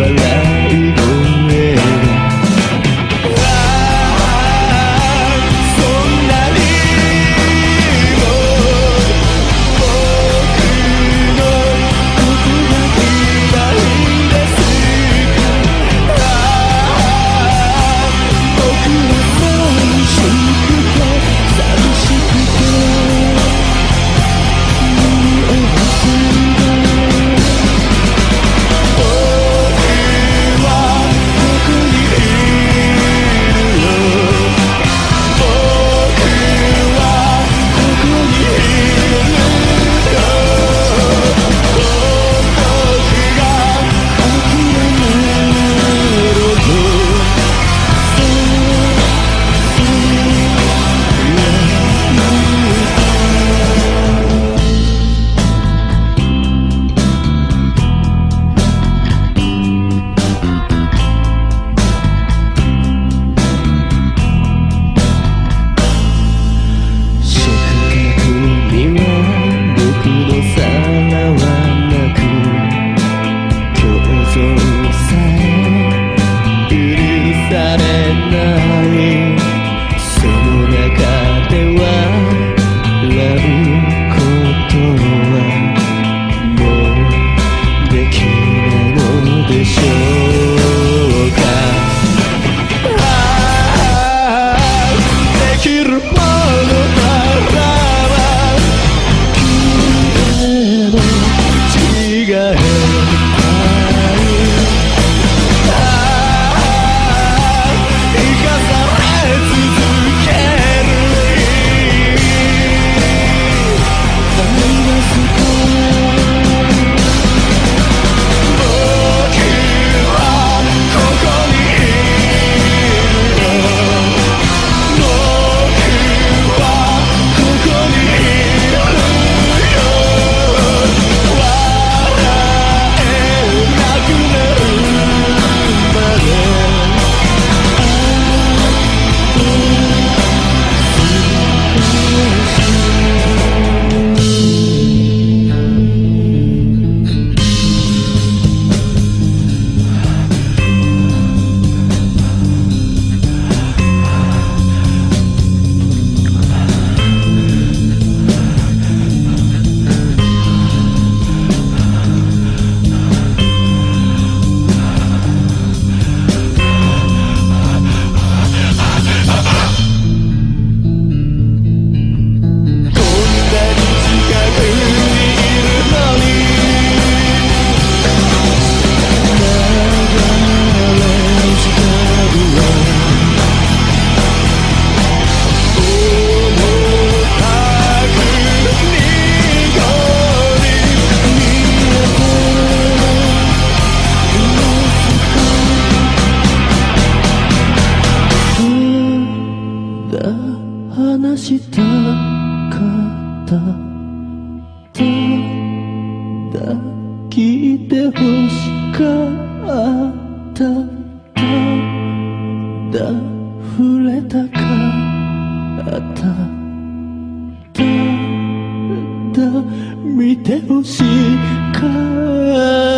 alive 来て欲しかった。だ触れたかっただ見て欲しかった